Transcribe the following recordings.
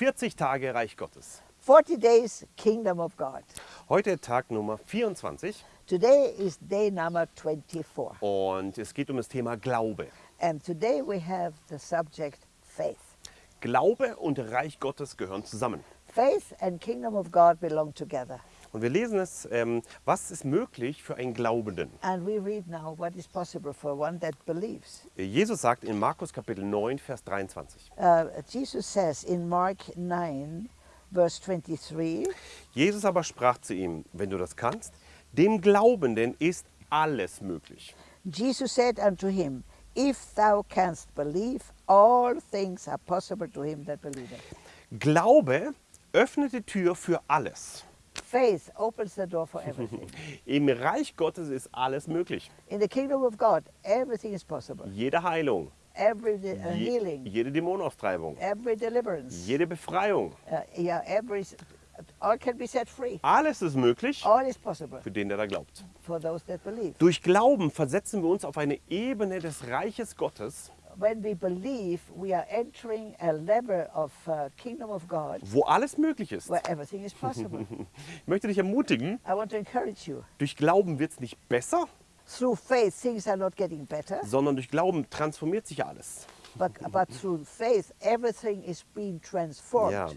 40 Tage Reich Gottes. 40 days Kingdom of God. Heute Tag Nummer 24 Today is day number 24. und es geht um das Thema Glaube. And today we have the subject faith. Glaube und Reich Gottes gehören zusammen. Faith and Kingdom of God belong together. Und wir lesen es, ähm, was ist möglich für einen Glaubenden? And we read now what is possible for one that believes. Jesus sagt in Markus Kapitel 9, Vers 23. Uh, Jesus says in Mark 9, verse 23, Jesus aber sprach zu ihm, wenn du das kannst, dem Glaubenden ist alles möglich. Jesus said unto him, If thou canst believe, all things are possible to him that believeth. Glaube öffnet die Tür für alles. Faith opens the door for everything. Im Reich Gottes ist alles möglich. In the kingdom of God, everything is possible. Jede Heilung, Every de- uh, je, healing, jede Dämonenaustreibung, every deliverance, jede Befreiung. uh, yeah, every, all can be set free. Alles ist möglich All is possible für den, der da glaubt. for those that believe. Durch Glauben versetzen wir uns auf eine Ebene des Reiches Gottes, When we believe, we are entering a level of kingdom of God wo alles möglich ist. where everything is possible. Ich möchte dich ermutigen, I want to encourage you. durch Glauben wird es nicht besser, Through faith, things are not getting better, sondern durch Glauben transformiert sich alles. but, but through faith, everything is being transformed. Ja.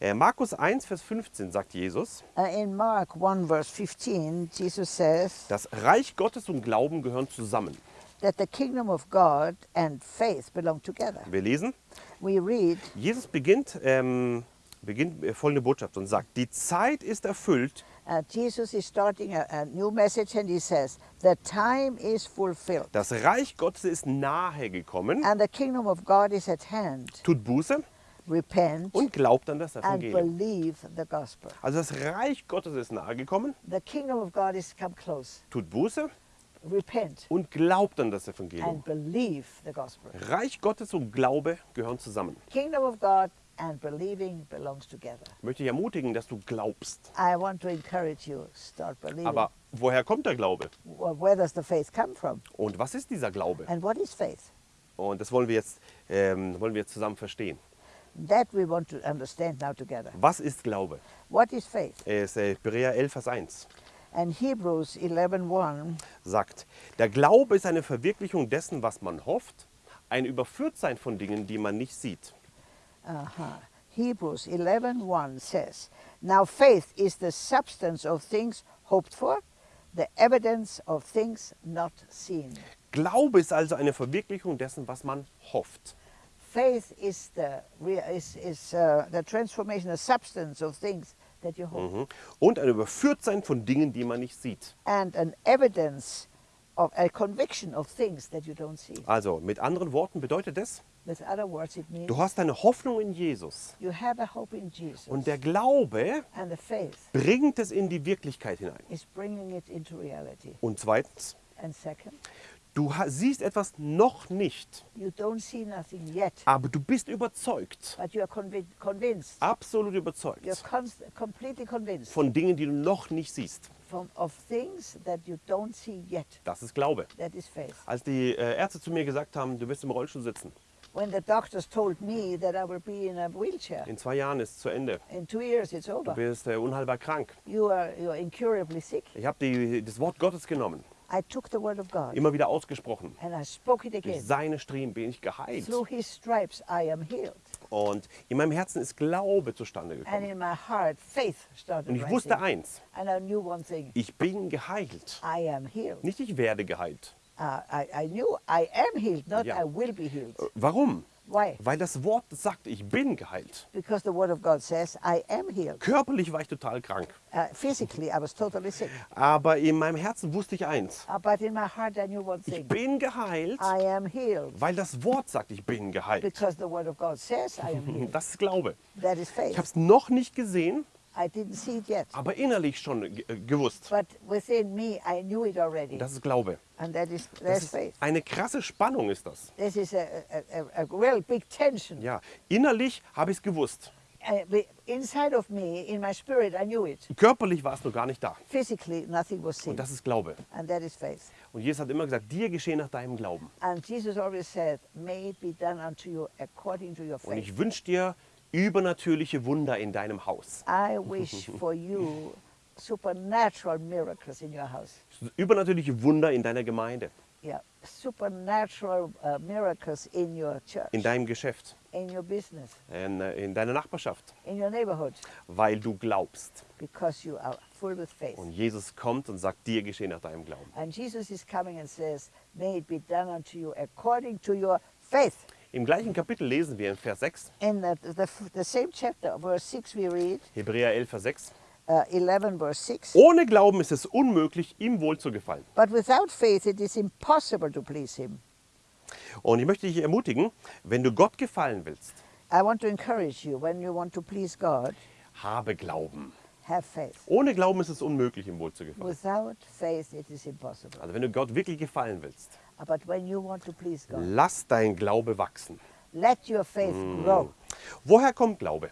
Äh, Markus 1, Vers 15 sagt Jesus, Uh, in Mark 1, verse 15, Jesus says das Reich Gottes und Glauben gehören zusammen. That the kingdom of God and faith belong together. Wir lesen, We read, Jesus beginnt, ähm, beginnt äh, folgende Botschaft und sagt, die Zeit ist erfüllt, uh, Jesus is starting a, a new message and he says, The time is fulfilled das Reich Gottes ist nahe gekommen, and the kingdom of God is at hand. tut Buße Repent und glaubt an das Evangelium. Also das Reich Gottes ist nahe gekommen, The kingdom of God is come close. tut Buße und glaubt an das Evangelium. and believe the gospel. Reich Gottes und Glaube gehören zusammen. Kingdom of God and believing belongs together. Ich möchte dich ermutigen, dass du glaubst. I want to encourage you, start believing. Aber woher kommt der Glaube? Where does the faith come from? Und was ist dieser Glaube? And what is faith? Und das wollen wir jetzt, ähm, wollen wir jetzt zusammen verstehen. That we want to understand now together. Was ist Glaube? What is faith? Es, äh, Hebräer 11, Vers 1 And Hebrews 11:1 sagt, der Glaube ist eine Verwirklichung dessen, was man hofft, ein Überführtsein von Dingen, die man nicht sieht. uh-huh. Hebrews 11:1 says, "Now faith is the substance of things hoped for, the evidence of things not seen." Glaube ist also eine Verwirklichung dessen, was man hofft. Faith is the is, is uh, the transformation, the substance of things that you hope, Mhm. Und ein Überführtsein von Dingen, die man nicht sieht. and an evidence of a conviction of things that you don't see. Also mit anderen Worten bedeutet es, With other words, it means du hast eine Hoffnung in Jesus. you have a hope in Jesus, Und der Glaube and the faith bringt es in die Wirklichkeit hinein. is bringing it into reality. Und zweitens, And second, du siehst etwas noch nicht, you don't see nothing yet, aber du bist überzeugt, but you are convi- convinced. absolut überzeugt von Dingen, die du noch nicht siehst. from, of things that you don't see yet. Das ist Glaube. Als die äh, Ärzte zu mir gesagt haben, du wirst im Rollstuhl sitzen, When the doctors told me that I will be in a wheelchair, in zwei Jahren ist es zu Ende, in two years it's du over. bist äh, unheilbar krank. You are you are incurably sick. Ich habe das Wort Gottes genommen, I took the word of God immer wieder ausgesprochen. and I spoke it Durch again. seine Striemen bin ich geheilt. Through his stripes I am healed. Und in meinem Herzen ist Glaube zustande And gekommen. in my heart, faith started Und ich wusste eins, And I knew one thing. ich bin geheilt. I am healed. Nicht ich werde geheilt. Uh, I, I knew I am healed, not Ja. I will be healed. Äh, Warum? Why? Weil das Wort sagt, ich bin geheilt. Because the word of God says I am healed. Körperlich war ich total krank. Uh, physically, I was totally sick. Aber in meinem Herzen wusste ich eins, Uh, but in my heart, I knew one ich thing. bin geheilt, I am healed. weil das Wort sagt, ich bin geheilt. Because the word of God says I am healed. Das ist Glaube. That is Ich faith. habe es noch nicht gesehen, I didn't see it yet. aber innerlich schon äh, gewusst. But within me, I knew it already. Das ist Glaube. And that is that's ist faith. eine krasse Spannung ist das. This is a, a, a, real big tension. Ja, innerlich habe ich es gewusst. Uh, inside of me, in my spirit, I knew it. Körperlich war es noch gar nicht da. Physically, nothing was seen. Und das ist Glaube. And that is faith. Und Jesus hat immer gesagt, dir geschehe nach deinem Glauben. And Jesus always said, May it be done unto you according to your Und faith. ich wünsche dir übernatürliche Wunder in deinem Haus. I wish for you supernatural miracles in your house. Übernatürliche Wunder in deiner Gemeinde, Yeah, supernatural uh, miracles in your church, in deinem Geschäft, in your business, in, äh, in deiner Nachbarschaft, in your neighborhood, weil du glaubst. because you are full with faith. Und Jesus kommt und sagt, dir geschehe nach deinem Glauben. And Jesus is coming and says, May it be done unto you according to your faith. Im gleichen Kapitel lesen wir in Vers 6, In the, the, the same chapter, verse 6, we read, Hebräer 11, Vers 6. uh, 11, verse 6. Ohne Glauben ist es unmöglich, ihm wohl zu gefallen. But without faith, it is impossible to please him. Und ich möchte dich ermutigen, wenn du Gott gefallen willst, I want to encourage you when you want to please God, habe Glauben. have faith. Ohne Glauben ist es unmöglich, ihm wohl zu gefallen. Without faith, it is impossible. Also wenn du Gott wirklich gefallen willst, But when you want to please God, lass dein Glaube wachsen. let your faith grow. Woher kommt Glaube?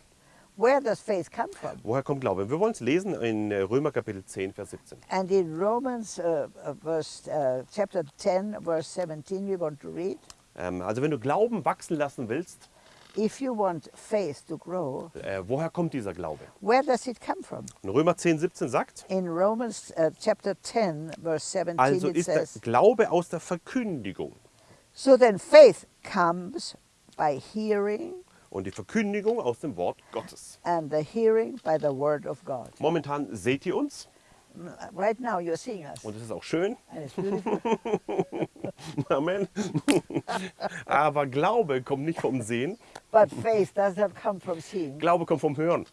Where does faith come from? Woher kommt Glaube? Wir wollen es lesen in äh, Römer Kapitel 10, Vers 17. And in Romans uh, uh, verse, uh, chapter 10, verse 17, we want to read, Ähm, also wenn du Glauben wachsen lassen willst, if you want faith to grow, äh, woher kommt dieser Glaube? where does it come from? Und Römer 10, 17 sagt, In Romans uh, chapter 10, verse 17, also it ist der says, Glaube aus der Verkündigung. So then faith comes by hearing, Und die Verkündigung aus dem Wort Gottes. and the hearing by the word of God. Momentan seht ihr uns Right now you're seeing us, und es ist auch schön. Amen. Aber Glaube kommt nicht vom Sehen, but faith does not come from seeing. Glaube kommt vom Hören.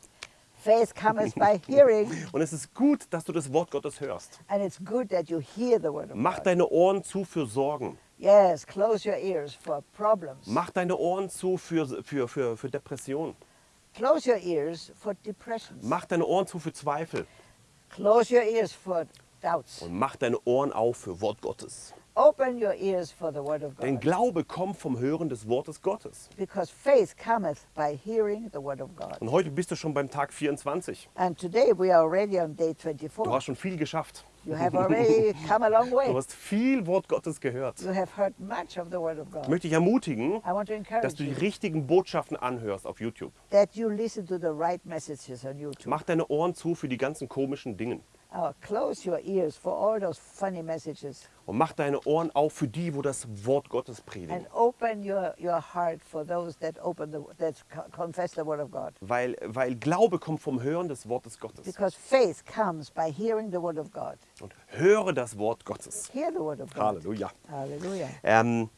Faith comes by hearing, Und es ist gut, dass du das Wort Gottes hörst. and it's good that you hear the word of Mach God. deine Ohren zu für Sorgen. Yes, close your ears for problems. Mach deine Ohren zu für, für, für, für Depression. Close your ears for depressions. Mach deine Ohren zu für Zweifel. Close your ears for doubts. Und mach deine Ohren auf für Wort Gottes. Open your ears for the word of Denn God. Glaube kommt vom Hören des Wortes Gottes. Because faith cometh by hearing the word of God. Und heute bist du schon beim Tag 24. And today we are already on day Du 24. hast schon viel geschafft. You have already come a long Du way. hast viel Wort Gottes gehört. You have heard much of the word of Ich God. möchte dich ermutigen, I want to dass du die richtigen Botschaften anhörst auf YouTube. that you listen to the right messages on YouTube. Mach deine Ohren zu für die ganzen komischen Dinge. Oh, close your ears for all those funny messages Und mach deine Ohren auf für die, wo das Wort Gottes predigen. and open your, your heart for those that open the that co- confess the word of God. Weil, weil Glaube kommt vom Hören des Wortes Gottes. Because faith comes by hearing the word of God. Und höre das Wort Gottes. Hear the word of God. Halleluja. Hallelujah. Ähm,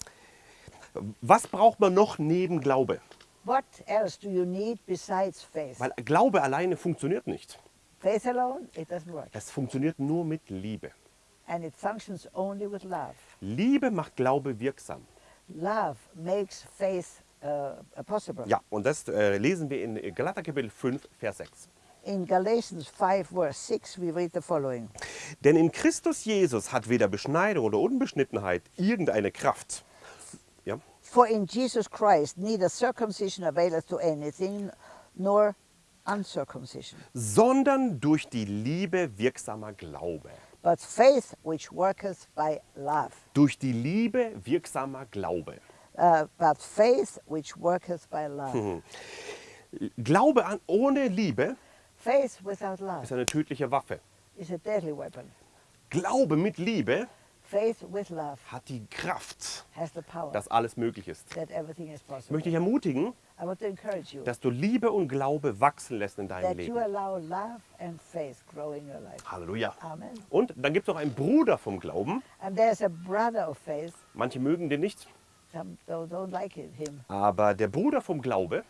was braucht man noch neben Glaube? What else do you need besides faith? Weil Glaube alleine funktioniert nicht. Faith alone, it doesn't work. Es funktioniert nur mit Liebe. And it functions only with love. Liebe macht Glaube wirksam. Love makes faith uh, possible. Ja, und das äh, lesen wir in Galater Kapitel 5, Vers 6. In Galatians 5, verse 6, we read the following Denn in Christus Jesus hat weder Beschneidung oder Unbeschnittenheit irgendeine Kraft. Ja? For in Jesus Christ neither circumcision availeth to anything, nor uncircumcision, Sondern durch die Liebe wirksamer Glaube. but faith which worketh by love. Durch die Liebe wirksamer Glaube. Uh, but faith which worketh by love. Mhm. Glaube an, ohne Liebe Faith without love ist eine tödliche Waffe. is a deadly weapon. Glaube mit Liebe hat die Kraft, dass alles möglich ist. Ich möchte dich ermutigen, dass du Liebe und Glaube wachsen lässt in deinem Leben. Halleluja. Amen. Und dann gibt es noch einen Bruder vom Glauben. And there's a brother of faith. Manche mögen den nicht, aber der Bruder vom Glaube.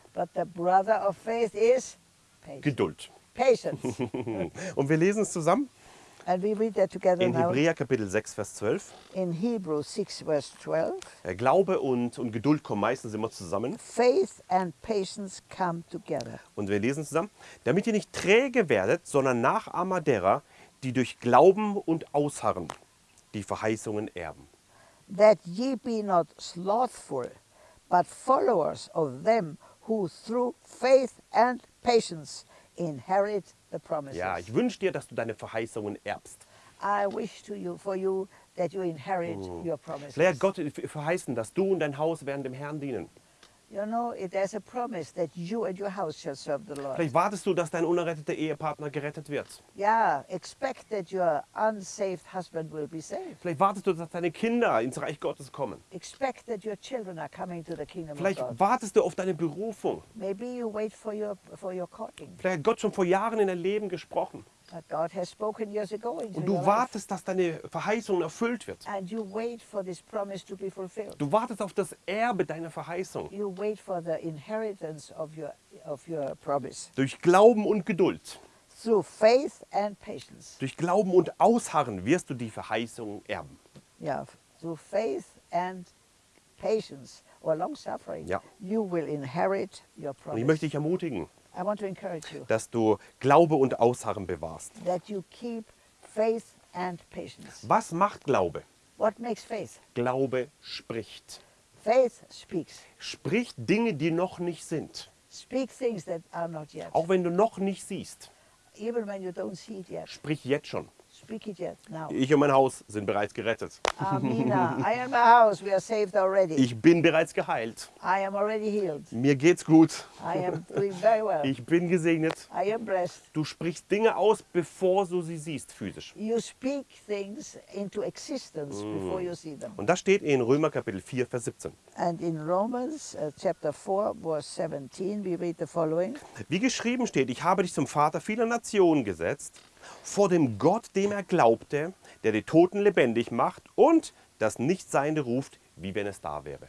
Geduld. patience. Und wir lesen es zusammen and we read that together in Hebräer Kapitel 6, Vers 12. in Hebrews 6, verse 12. Äh, Glaube und, und Geduld kommen meistens immer zusammen. Faith and patience come together. Und wir lesen zusammen. Damit ihr nicht träge werdet, sondern Nachahmer derer, die durch Glauben und Ausharren die Verheißungen erben. That ye be not slothful, but followers of them who through faith and patience inherit the promises. Ja, ich wünsche dir, dass du deine Verheißungen erbst. I wish to you for you that you inherit your promises. Vielleicht hat Gott verheißen, dass du und dein Haus werden dem Herrn dienen. You know, it, there's a promise that you and your house shall serve the Lord. Vielleicht wartest du, dass dein unerretteter Ehepartner gerettet wird. Yeah, expect that your unsaved husband will be saved. Vielleicht wartest du, dass deine Kinder ins Reich Gottes kommen. Expect that your children are coming to the kingdom Vielleicht of God. wartest du auf deine Berufung. Maybe you wait for your for your calling. Vielleicht hat Gott schon vor Jahren in dein Leben gesprochen. But God has spoken years ago into Und du wartest, dass deine Verheißung erfüllt wird. And you wait for this promise to be fulfilled. Du wartest auf das Erbe deiner Verheißung. You wait for the inheritance of your of your promise Durch Glauben und Geduld. through faith and patience. Durch Glauben und Ausharren wirst du die Verheißung erben. Yeah, through faith and patience or long suffering, Ja. you will inherit your Und ich promise. möchte dich ermutigen, Dass du Glaube und Ausharren bewahrst. Was macht Glaube? What makes faith? Glaube spricht. Faith speaks. Spricht Dinge, die noch nicht sind. Speak things that are not yet. Auch wenn du noch nicht siehst. Even when you don't see it yet. Sprich jetzt schon. Ich und mein Haus sind bereits gerettet. Amina. I and my house, we are saved already. Ich bin bereits geheilt. I am already healed. Mir geht's gut. I am doing very well. Ich bin gesegnet. I am blessed. Du sprichst Dinge aus, bevor du sie siehst, physisch. You speak things into existence before you see them. Und das steht in Römer Kapitel 4, Vers 17. And in Romans uh, chapter 4, verse 17, we read the following Wie geschrieben steht, ich habe dich zum Vater vieler Nationen gesetzt, vor dem Gott, dem er glaubte, der die Toten lebendig macht und das Nichtseiende ruft, wie wenn es da wäre.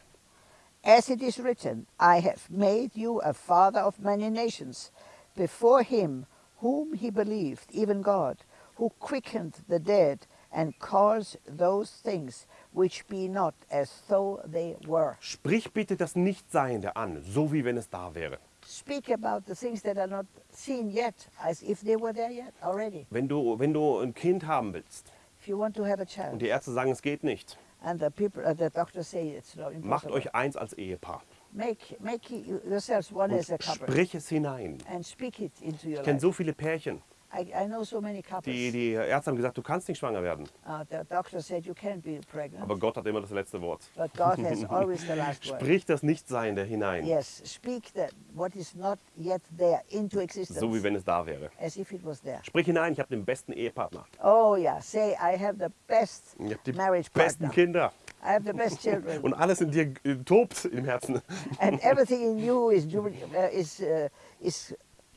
As it is written, I have made you a father of many nations, before him whom he believed, even God, who quickened the dead and calls those things which be not as though they were. Sprich bitte das Nichtseiende an, so wie wenn es da wäre. Speak about the things that are not seen yet, as if they were there yet already. Wenn du, wenn du ein Kind haben willst If you want to have a und child, die Ärzte sagen, es geht nicht, and the people, uh, the doctors say it's not macht impossible, euch eins als Ehepaar. make make you- yourselves one Und as a couple sprich es hinein. and speak it into your Ich kenne so viele Pärchen, I, I know so many couples. die, die Ärzte haben gesagt, du kannst nicht schwanger werden. Uh, the doctor said you can't be pregnant, Aber Gott hat immer das letzte Wort. but God has always the last word. Sprich das Nichtseiende hinein, Yes, speak that what is not yet there into existence, so wie wenn es da wäre. as if it was there. Sprich hinein, ich habe den besten Ehepartner. Oh yeah, say I have the best Ich habe die marriage besten partner. Kinder. I have the best children, Und alles in dir äh, tobt im Herzen. and everything in you is uh, is uh, is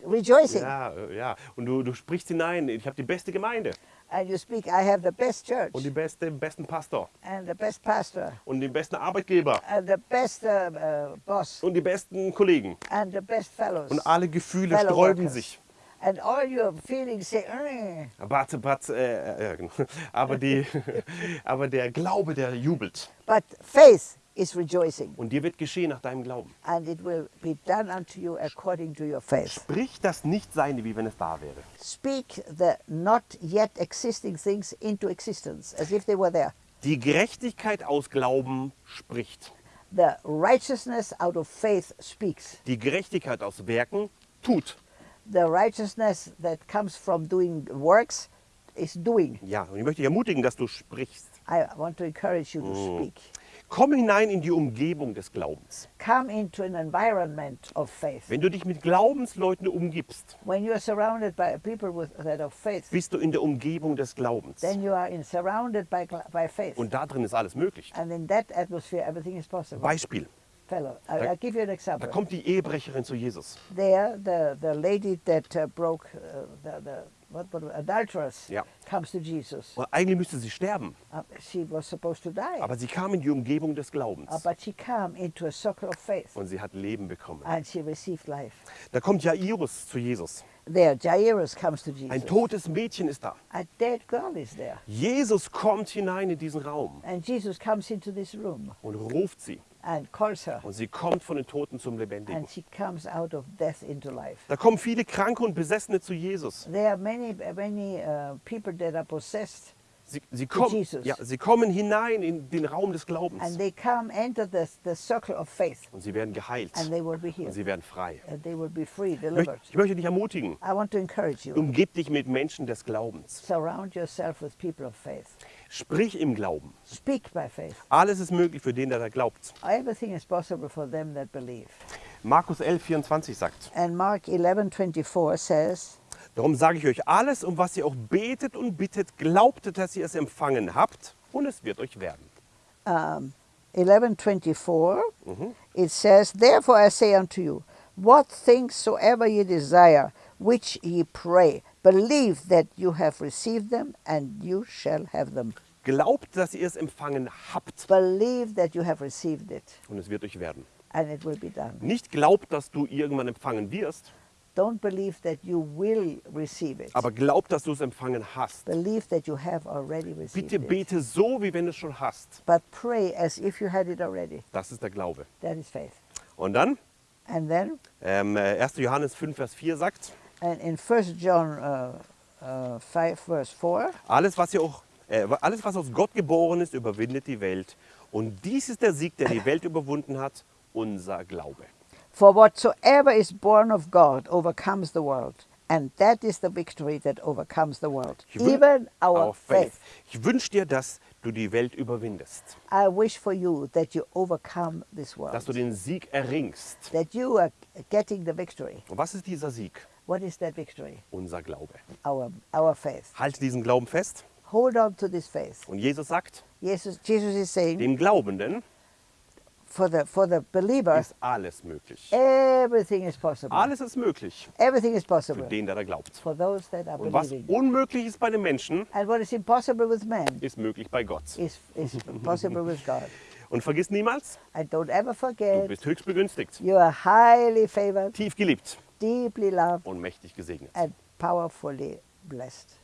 rejoicing. Ja, äh, ja. Und du, du sprichst hinein, ich habe die beste Gemeinde And you speak, I have the best church und die beste, besten Pastor and the best pastor und den besten Arbeitgeber and the best uh, uh, boss und die besten Kollegen. and the best fellows. Und alle Gefühle fellow sträuben workers. sich. And all your feelings say, "Mm." But, but, äh, äh, genau. aber, die, aber der Glaube, der jubelt. but faith is rejoicing, Und dir wird geschehen nach deinem Glauben. and it will be done unto you according to your faith. Sprich das Nichtseinde, wie wenn es da wäre. Speak the not yet existing things into existence, as if they were there. Die Gerechtigkeit aus Glauben spricht. The righteousness out of faith speaks. Die Gerechtigkeit aus Werken tut. The righteousness that comes from doing works is doing. Ja, und ich möchte dich ermutigen, dass du sprichst. I want to encourage you to speak. Komm hinein in die Umgebung des Glaubens. Come into an environment of faith. Wenn du dich mit Glaubensleuten umgibst, When you are surrounded by people with that of faith, bist du in der Umgebung des Glaubens. then you are in, surrounded by, by faith. Und da drin ist alles möglich. And in that atmosphere, everything is possible. Beispiel, Fellow, I, Da- I'll give you an da example. kommt die Ehebrecherin zu Jesus. There, the, the lady that uh, broke uh, the, the what, what, adulteress Ja. comes to Jesus. Und eigentlich müsste sie sterben, Uh, she was supposed to die, aber sie kam in die Umgebung des uh, Glaubens. but she came into a circle of faith Und sie hat Leben bekommen. and she received life. Da kommt Jairus zu Jesus. There, Jairus comes to Ein Jesus. totes Mädchen ist da. A dead girl is there. Jesus kommt hinein in diesen Raum And Jesus comes into this room und ruft sie. And calls her. Und sie kommt von den Toten zum Lebendigen. And she comes out of death into life. Da kommen viele Kranke und Besessene zu Jesus. There are many, many uh, people that are possessed, Sie, sie, kommen, ja, sie kommen hinein in den Raum des Glaubens. and they come enter the, the circle of faith, Und sie werden geheilt. and they will be Und healed. sie werden frei. And they will be free, Ich möchte, delivered. ich möchte dich ermutigen. I want to encourage you. Umgib dich mit Menschen des Glaubens. Surround yourself with people of faith. Sprich im Glauben. Speak by faith. Alles ist möglich für den, der da glaubt. Everything is possible for them that believe. Markus 11, 24 sagt, And Mark 11:24 says, Darum sage ich euch alles, um was ihr auch betet und bittet, glaubtet, dass ihr es empfangen habt und es wird euch werden. um, 11:24, it says, "Therefore I say unto you, what things soever ye desire, which ye pray, believe that you have received them, and you shall have them. Glaubt, dass ihr es empfangen habt Believe that you have received it, und es wird euch werden. and it will be done. Nicht glaubt, dass du irgendwann empfangen wirst, Don't believe that you will receive it. aber glaubt, dass du es empfangen hast. Believe that you have already received Bitte it. bete so, wie wenn du es schon hast. But pray as if you had it already. Das ist der Glaube. That is faith. Und dann, And then, ähm, äh, 1. Johannes 5, Vers 4 sagt, and in 1 John uh, uh, 5, verse 4, alles was, ihr auch, äh, alles, was aus Gott geboren ist, überwindet die Welt. Und dies ist der Sieg, der die Welt überwunden hat, unser Glaube. For whatsoever is born of God overcomes the world, and that is the victory that overcomes the world, even our, faith. Ich wünsche dir, dass du die Welt überwindest, I wish for you that you overcome this world, dass du den Sieg erringst. that you are getting the victory. Und was ist dieser Sieg? What is that victory? Unser Glaube. Our, our faith. Halte diesen Glauben fest. Hold on to this faith. Und Jesus sagt, Jesus, Jesus is saying, dem Glaubenden for the, for the believer, ist alles möglich. everything is possible. Alles ist möglich Everything is für possible den, der da glaubt. for those that are Und was believing. unmöglich ist bei den Menschen, And what is impossible with man ist möglich bei Gott. is, is possible with God. Und vergiss niemals, And don't ever du forget, bist höchst begünstigt, you are highly favored, tief geliebt deeply loved, und mächtig gesegnet. and powerfully blessed.